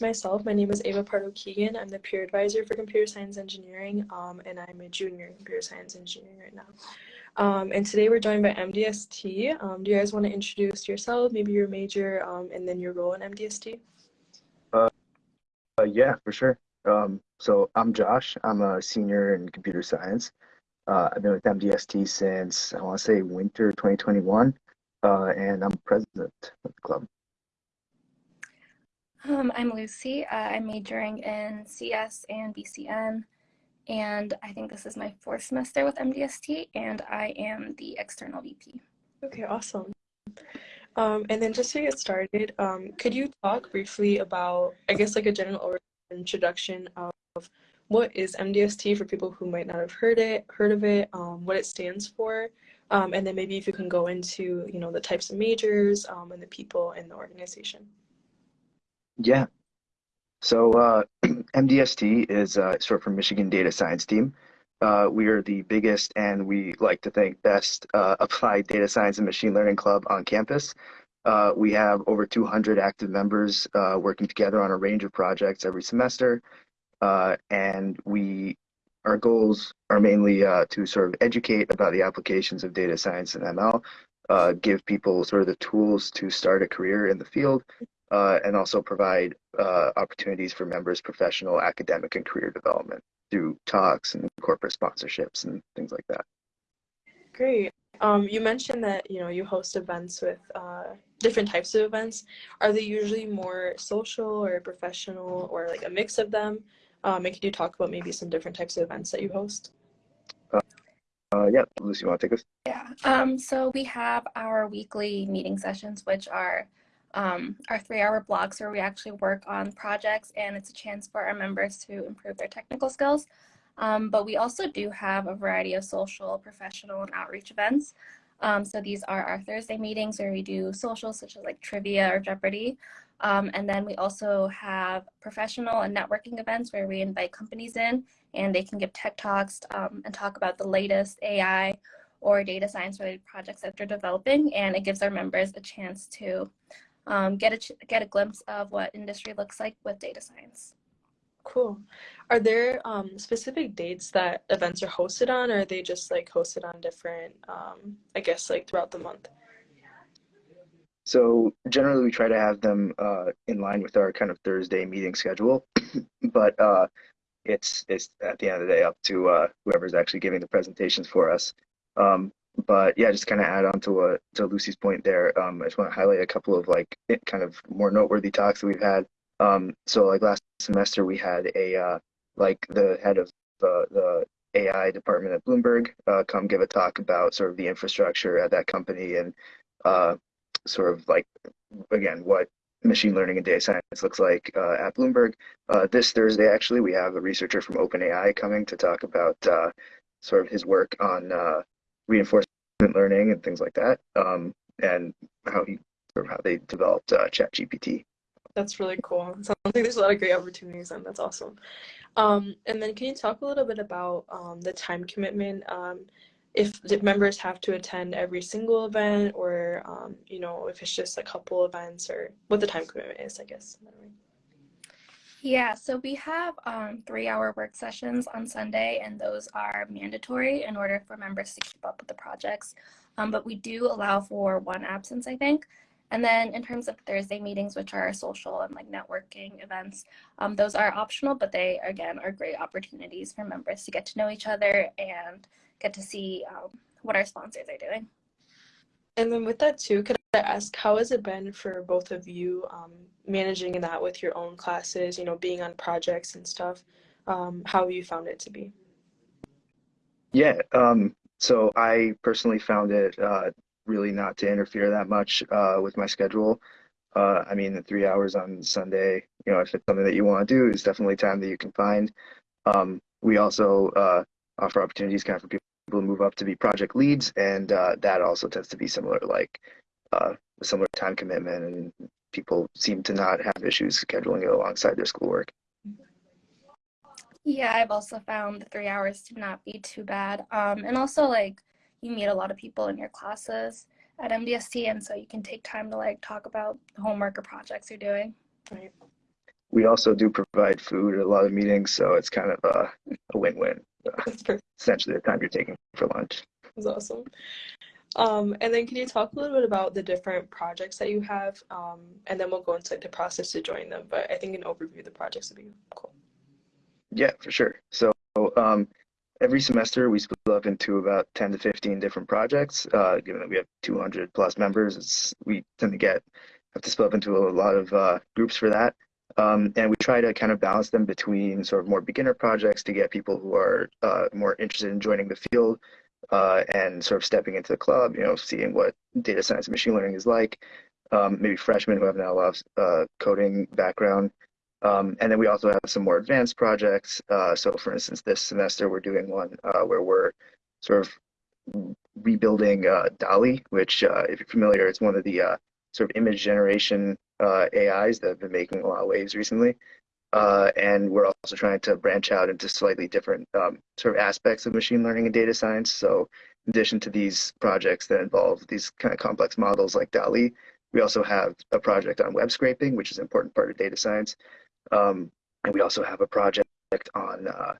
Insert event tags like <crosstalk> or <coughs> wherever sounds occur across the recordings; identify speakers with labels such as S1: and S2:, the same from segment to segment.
S1: myself. My name is Ava Pardo Keegan. I'm the peer advisor for computer science engineering, um, and I'm a junior in computer science engineering right now. Um, and today we're joined by MDST. Um, do you guys want to introduce yourself, maybe your major, um, and then your role in MDST?
S2: Uh, uh, yeah, for sure. Um, so I'm Josh. I'm a senior in computer science. Uh, I've been with MDST since I want to say winter 2021, uh, and I'm president of the club.
S3: Um, I'm Lucy. Uh, I'm majoring in CS and BCN, and I think this is my fourth semester with MDST, and I am the external VP.
S1: Okay, awesome. Um, and then just to get started, um, could you talk briefly about, I guess, like a general introduction of what is MDST for people who might not have heard it, heard of it, um, what it stands for, um, and then maybe if you can go into, you know, the types of majors um, and the people in the organization.
S2: Yeah. So uh, <clears throat> MDST is uh, of for Michigan Data Science Team. Uh, we are the biggest and we like to think best uh, applied data science and machine learning club on campus. Uh, we have over 200 active members uh, working together on a range of projects every semester. and we our goals are mainly to sort of educate about the applications of data science and ML, give people sort of the tools to start a career in the field, uh, and also provide uh, opportunities for members' professional, academic, and career development through talks and corporate sponsorships and things like that.
S1: Great. Um, you mentioned that you know you host events with uh, different types of events. Are they usually more social or professional or like a mix of them? Um, and could you talk about maybe some different types of events that you host?
S2: Uh, uh, yeah, Lucy, you want to take this?
S3: Yeah. Um, so we have our weekly meeting sessions, which are um, our three hour blocks where we actually work on projects and it's a chance for our members to improve their technical skills. Um, but we also do have a variety of social, professional, and outreach events. Um, so these are our Thursday meetings where we do social such as like trivia or Jeopardy. Um, and then we also have professional and networking events where we invite companies in and they can give tech talks um, and talk about the latest AI or data science related projects that they're developing. And it gives our members a chance to um, get a get a glimpse of what industry looks like with data science.
S1: Cool. Are there um, specific dates that events are hosted on, or are they just like hosted on different, um, I guess, like throughout the month?
S2: So generally, we try to have them uh, in line with our kind of Thursday meeting schedule, <coughs> but uh, it's it's at the end of the day up to uh, whoever's actually giving the presentations for us. Um, but yeah, just kind of add on to what to Lucy's point there. Um, I just want to highlight a couple of like kind of more noteworthy talks that we've had. Um, so like last semester we had a uh, like the head of the the AI department at Bloomberg uh, come give a talk about sort of the infrastructure at that company and uh, sort of like again what machine learning and data science looks like uh, at Bloomberg. Uh, this Thursday, actually, we have a researcher from OpenAI coming to talk about uh, sort of his work on uh, learning and things like that, um, and how he or how they developed uh, ChatGPT.
S1: That's really cool. Sounds like there's a lot of great opportunities, and that's awesome. Um, and then, can you talk a little bit about um, the time commitment? Um, if the members have to attend every single event, or um, you know, if it's just a couple events, or what the time commitment is, I guess.
S3: Yeah, so we have um, three hour work sessions on Sunday, and those are mandatory in order for members to keep up with the projects. Um, but we do allow for one absence, I think. And then in terms of Thursday meetings, which are social and like networking events, um, those are optional, but they again are great opportunities for members to get to know each other and get to see um, what our sponsors are doing.
S1: And then with that too, could I ask how has it been for both of you um, managing that with your own classes, you know, being on projects and stuff? Um, how have you found it to be?
S2: Yeah, um, so I personally found it uh, really not to interfere that much uh, with my schedule. Uh, I mean, the three hours on Sunday, you know, if it's something that you want to do, is definitely time that you can find. Um, we also uh, offer opportunities kind of for people to move up to be project leads, and uh, that also tends to be similar, like uh, a similar time commitment, and people seem to not have issues scheduling it alongside their schoolwork.
S3: Yeah, I've also found the three hours to not be too bad. Um, and also, like, you meet a lot of people in your classes at MDST, and so you can take time to like talk about the homework or projects you're doing.
S1: Right.
S2: we also do provide food at a lot of meetings, so it's kind of a, a win-win. Uh, essentially, the time you're taking for lunch.
S1: That's awesome. Um, and then can you talk a little bit about the different projects that you have? Um, and then we'll go into like the process to join them. But I think an overview of the projects would be cool.
S2: Yeah, for sure. So um, every semester we split up into about 10 to 15 different projects. Uh, given that we have 200 plus members, it's, we tend to get have to split up into a lot of uh, groups for that. Um, and we try to kind of balance them between sort of more beginner projects to get people who are uh, more interested in joining the field uh, and sort of stepping into the club, you know, seeing what data science and machine learning is like. Um, maybe freshmen who have not a lot of uh, coding background. Um, and then we also have some more advanced projects. Uh, so for instance, this semester we're doing one uh, where we're sort of rebuilding uh, DALL-E, which uh, if you're familiar, it's one of the uh, sort of image generation AIs that have been making a lot of waves recently. Uh, and we're also trying to branch out into slightly different um, sort of aspects of machine learning and data science. So in addition to these projects that involve these kind of complex models like DALL-E, we also have a project on web scraping, which is an important part of data science. Um, and we also have a project on uh,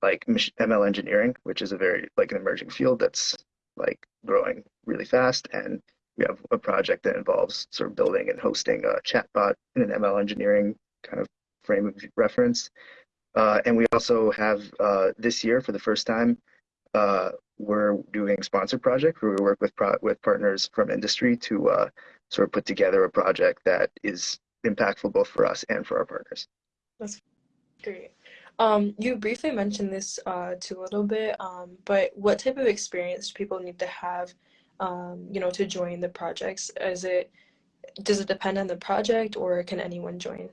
S2: like ML engineering, which is a very like an emerging field that's like growing really fast. And we have a project that involves sort of building and hosting a chatbot in an ML engineering kind of frame of reference. Uh, and we also have uh, this year, for the first time, uh, we're doing sponsor project where we work with with partners from industry to uh, sort of put together a project that is impactful both for us and for our partners.
S1: That's great. Um, you briefly mentioned this uh, too a little bit, um, but what type of experience do people need to have, um, you know, to join the projects? Is it does it depend on the project, or can anyone join?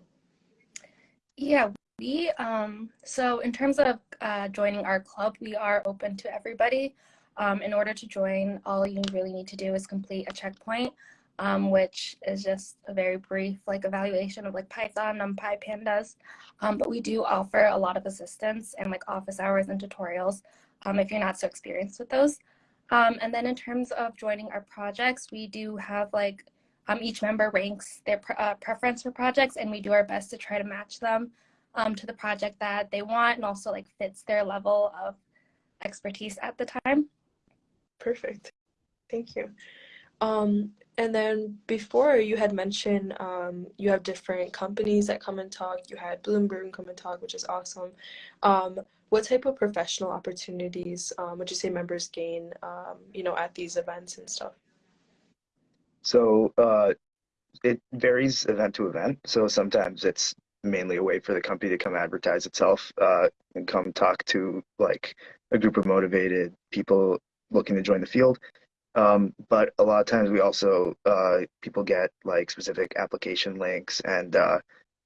S3: Yeah, we um so in terms of uh, joining our club, we are open to everybody. Um, in order to join, all you really need to do is complete a checkpoint, um, which is just a very brief like evaluation of like Python, NumPy, Pandas. Um, but we do offer a lot of assistance and like office hours and tutorials um, if you're not so experienced with those. Um, and then in terms of joining our projects, we do have like um, each member ranks their pre uh, preference for projects and we do our best to try to match them um, to the project that they want and also like fits their level of expertise at the time.
S1: Perfect. Thank you. Um, and then before you had mentioned um, you have different companies that come and talk. You had Bloomberg come and talk, which is awesome. Um, what type of professional opportunities um, would you say members gain, um, you know, at these events and stuff?
S2: So uh, it varies event to event. So sometimes it's mainly a way for the company to come advertise itself uh, and come talk to like a group of motivated people looking to join the field. Um, but a lot of times we also uh, people get like specific application links and uh,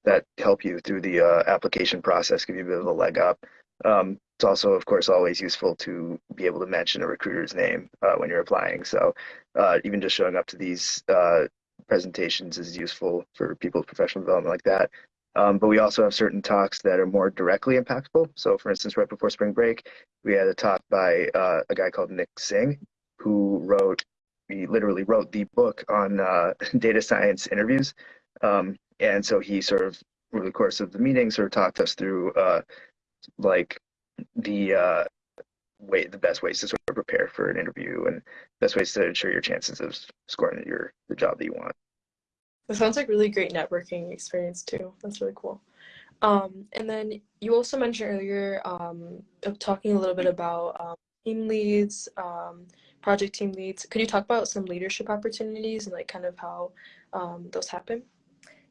S2: that help you through the uh, application process, give you a bit of a leg up. Um, it's also, of course, always useful to be able to mention a recruiter's name uh, when you're applying. So uh, even just showing up to these uh, presentations is useful for people's professional development like that. Um, but we also have certain talks that are more directly impactful. So for instance, right before spring break, we had a talk by uh, a guy called Nick Singh, who wrote, he literally wrote the book on uh, <laughs> data science interviews. Um, and so he sort of, over the course of the meeting, sort of talked us through uh, like the uh, way the best ways to sort of prepare for an interview and best ways to ensure your chances of scoring your the job that you want.
S1: That sounds like really great networking experience too. That's really cool. Um, and then you also mentioned earlier um, talking a little bit about um, team leads, um, project team leads. Could you talk about some leadership opportunities and like kind of how um, those happen?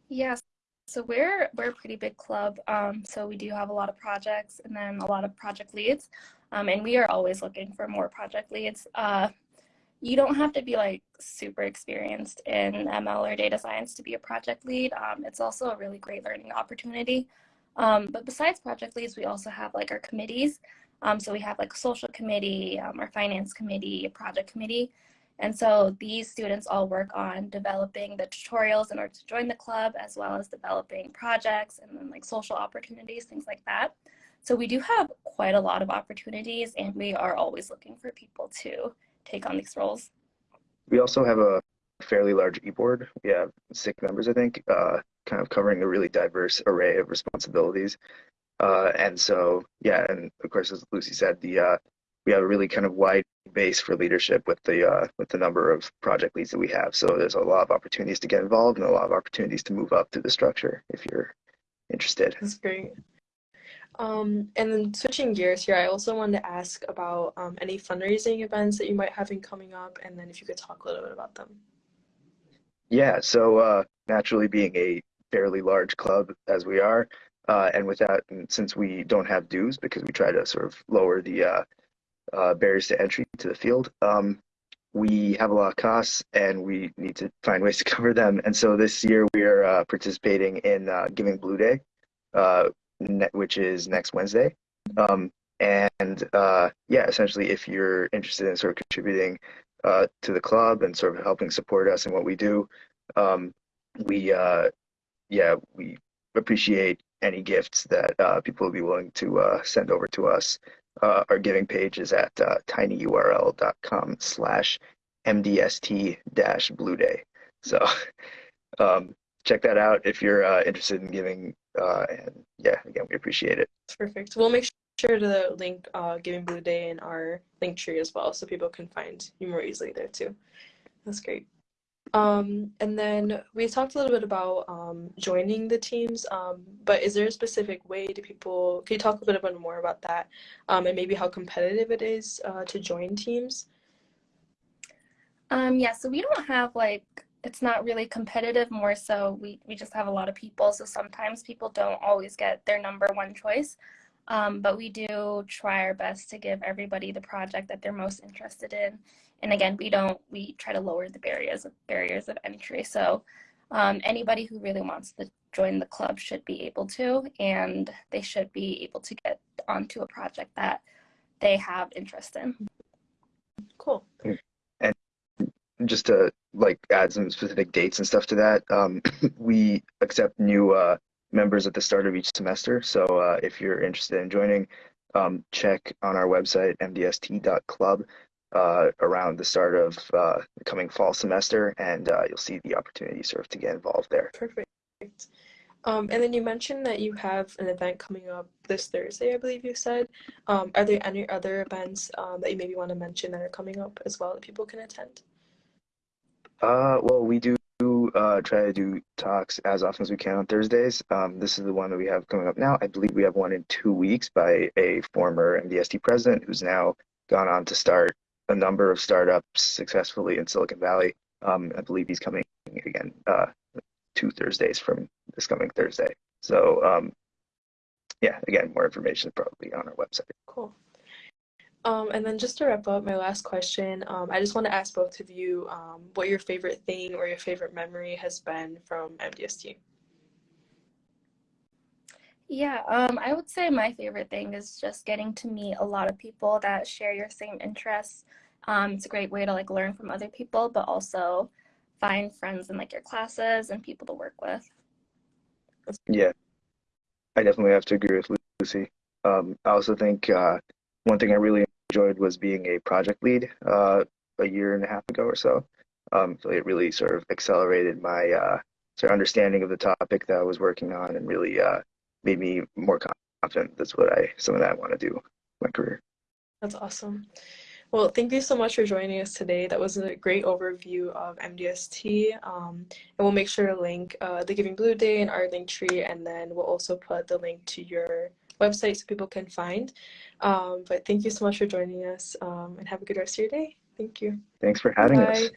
S3: Yes. So we're we're a pretty big club. Um, so we do have a lot of projects and then a lot of project leads. Um, and we are always looking for more project leads. Uh, you don't have to be like super experienced in ML or data science to be a project lead. Um, it's also a really great learning opportunity. Um, but besides project leads, we also have like our committees. Um, so we have like a social committee, um, our finance committee, a project committee. And so these students all work on developing the tutorials in order to join the club, as well as developing projects and then like social opportunities, things like that. So we do have quite a lot of opportunities and we are always looking for people to take on these roles.
S2: We also have a fairly large e-board. We have six members, I think, uh, kind of covering a really diverse array of responsibilities. Uh, and so, yeah, and of course, as Lucy said, the uh, we have a really kind of wide base for leadership with the uh, with the number of project leads that we have. So there's a lot of opportunities to get involved and a lot of opportunities to move up through the structure if you're interested.
S1: That's great. Um, and then switching gears here, I also wanted to ask about um, any fundraising events that you might have in coming up, and then if you could talk a little bit about them.
S2: Yeah, so uh, naturally being a fairly large club as we are, uh, and with that, and since we don't have dues because we try to sort of lower the uh, uh, barriers to entry to the field, um, we have a lot of costs and we need to find ways to <laughs> cover them. And so this year we are uh, participating in uh, Giving Blue Day, uh, which is next Wednesday. Um, and uh, yeah, essentially, if you're interested in sort of contributing uh, to the club and sort of helping support us and what we do, um, we yeah we appreciate any gifts that people will be willing to send over to us. Uh, our giving page is at uh, tinyurl.com slash mdst dash blue day. So <laughs> um, check that out if you're uh, interested in giving. Uh, and yeah, again, we appreciate it.
S1: Perfect. We'll make sure to link uh, Giving Blue Day in our link tree as well, so people can find you more easily there too. That's great. Um, and then we talked a little bit about um, joining the teams, um, but is there a specific way to people? Can you talk a little bit more about that, um, and maybe how competitive it is uh, to join teams?
S3: Um, yeah, so we don't have like it's not really competitive. More so, we we just have a lot of people. So sometimes people don't always get their number one choice. Um, but we do try our best to give everybody the project that they're most interested in. And again, we don't, we try to lower the barriers of barriers of entry. So um, anybody who really wants to join the club should be able to, and they should be able to get onto a project that they have interest in.
S1: Cool.
S2: And just to like add some specific dates and stuff to that, um, <coughs> we accept new uh, members at the start of each semester. So uh, if you're interested in joining, um, check on our website, mdst.club, uh, around the start of uh, the coming fall semester, and uh, you'll see the opportunity sort of to get involved there.
S1: Perfect. Um, and then you mentioned that you have an event coming up this Thursday, I believe you said. Um, are there any other events um, that you maybe want to mention that are coming up as well that people can attend?
S2: Uh, well, we do uh, try to do talks as often as we can on Thursdays. Um, this is the one that we have coming up now. I believe we have one in two weeks by a former MDST president who's now gone on to start a number of startups successfully in Silicon Valley. Um, I believe he's coming again uh, two Thursdays from this coming Thursday. So um, yeah, again, more information probably on our website.
S1: Cool. Um, and then just to wrap up, my last question, um, I just want to ask both of you um, what your favorite thing or your favorite memory has been from MDST.
S3: Yeah, um, I would say my favorite thing is just getting to meet a lot of people that share your same interests. Um, it's a great way to like learn from other people, but also find friends in like your classes and people to work with.
S2: Yeah, I definitely have to agree with Lucy. Um, I also think uh, one thing I really enjoyed was being a project lead uh, a year and a half ago or so. Um, so it really sort of accelerated my uh, sort of understanding of the topic that I was working on and really uh, made me more confident. That's what I something that I want to do my career.
S1: That's awesome. Well, thank you so much for joining us today. That was a great overview of MDST. Um, and we'll make sure to link uh, the Giving Blue Day in our link tree, and then we'll also put the link to your website so people can find. Um, but thank you so much for joining us um, and have a good rest of your day. Thank you.
S2: Thanks for having
S1: Bye.
S2: us.